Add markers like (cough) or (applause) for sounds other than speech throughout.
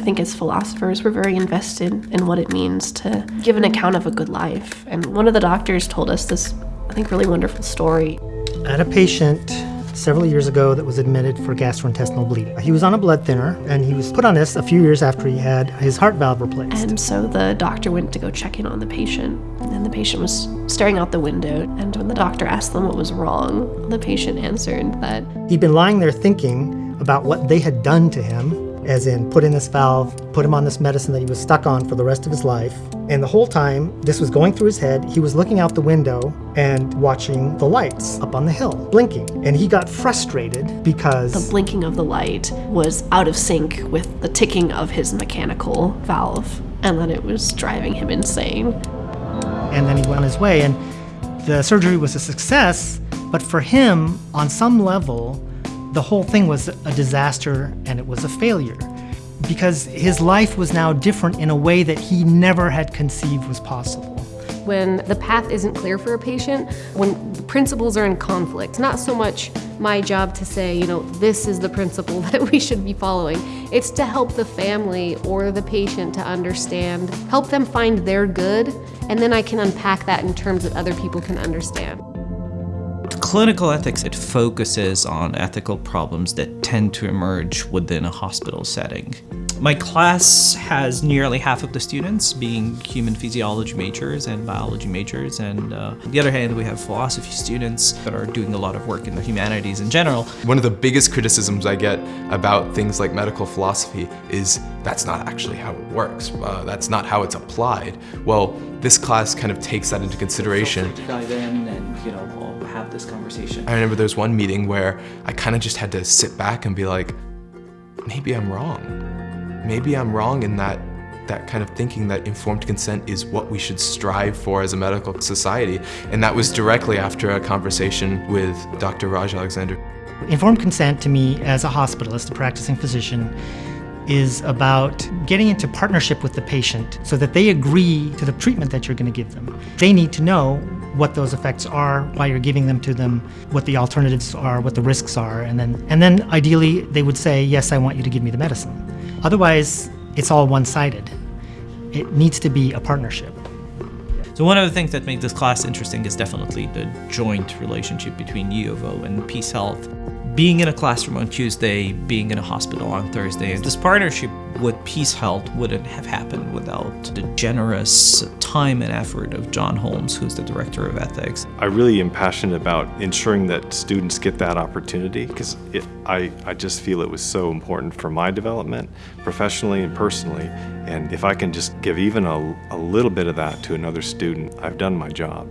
I think as philosophers, we're very invested in what it means to give an account of a good life. And one of the doctors told us this, I think, really wonderful story. I had a patient several years ago that was admitted for gastrointestinal bleeding. He was on a blood thinner and he was put on this a few years after he had his heart valve replaced. And so the doctor went to go check in on the patient, and the patient was staring out the window. And when the doctor asked them what was wrong, the patient answered that He'd been lying there thinking about what they had done to him, as in put in this valve, put him on this medicine that he was stuck on for the rest of his life. And the whole time this was going through his head, he was looking out the window and watching the lights up on the hill blinking. And he got frustrated because the blinking of the light was out of sync with the ticking of his mechanical valve, and then it was driving him insane. and then he went on his way. And the surgery was a success, but for him, on some level, the whole thing was a disaster and it was a failure because his life was now different in a way that he never had conceived was possible. when the path isn't clear for a patient, when principles are in conflict. Not so much my job to say, you know, this is the principle (laughs) that we should be following. It's to help the family or the patient to understand, help them find their good, and then I can unpack that in terms that other people can understand. Clinical ethics, it focuses on ethical problems that tend to emerge within a hospital setting. My class has nearly half of the students being human physiology majors and biology majors, and uh, on the other hand, we have philosophy students that are doing a lot of work in the humanities in general. One of the biggest criticisms I get about things like medical philosophy is that's not actually how it works. Uh, that's not how it's applied. Well, this class kind of takes that into consideration. to dive in and, you know, we'll have this conversation. I remember there's one meeting where I kind of just had to sit back and be like, maybe I'm wrong. Maybe I'm wrong in that that kind of thinking that informed consent is what we should strive for as a medical society. And that was directly after a conversation with Dr. Raj Alexander. Informed consent to me as a hospitalist, a practicing physician, is about getting into partnership with the patient so that they agree to the treatment that you're going to give them. They need to know what those effects are, why you're giving them to them, what the alternatives are, what the risks are, and then and then ideally they would say, "Yes, I want you to give me the medicine." Otherwise, it's all one-sided. It needs to be a partnership. So one of the things that makes this class interesting is definitely the joint relationship between U of O and PeaceHealth. Being in a classroom on Tuesday, being in a hospital on Thursday, this partnership with PeaceHealth wouldn't have happened without the generous time and effort of John Holmes, who's the director of ethics. I really am passionate about ensuring that students get that opportunity because I, I just feel it was so important for my development, professionally and personally. And if I can just give even a, a little bit of that to another student, I've done my job.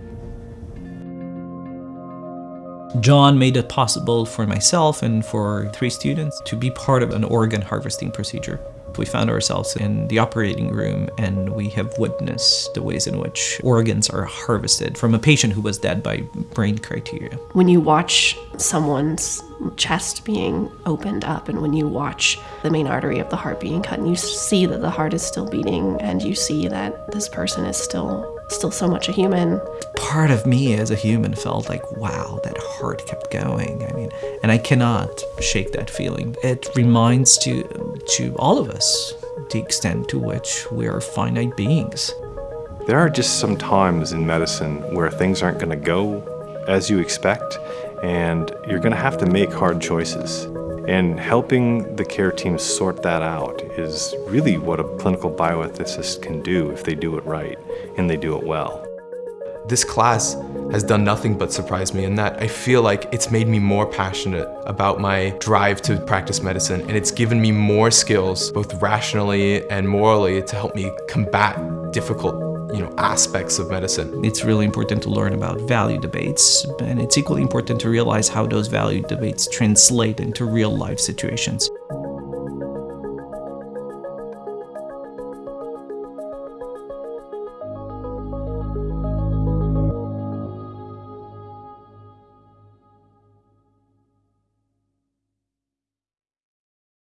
John made it possible for myself and for three students to be part of an organ harvesting procedure. We found ourselves in the operating room and we have witnessed the ways in which organs are harvested from a patient who was dead by brain criteria. When you watch someone's chest being opened up and when you watch the main artery of the heart being cut and you see that the heart is still beating and you see that this person is still still so much a human Part of me as a human felt like, wow, that heart kept going. I mean, and I cannot shake that feeling. It reminds to to all of us the extent to which we are finite beings. There are just some times in medicine where things aren't going to go as you expect, and you're going to have to make hard choices. And helping the care team sort that out is really what a clinical bioethicist can do if they do it right and they do it well. This class has done nothing but surprise me in that I feel like it's made me more passionate about my drive to practice medicine and it's given me more skills, both rationally and morally, to help me combat difficult you know, aspects of medicine. It's really important to learn about value debates, and it's equally important to realize how those value debates translate into real life situations.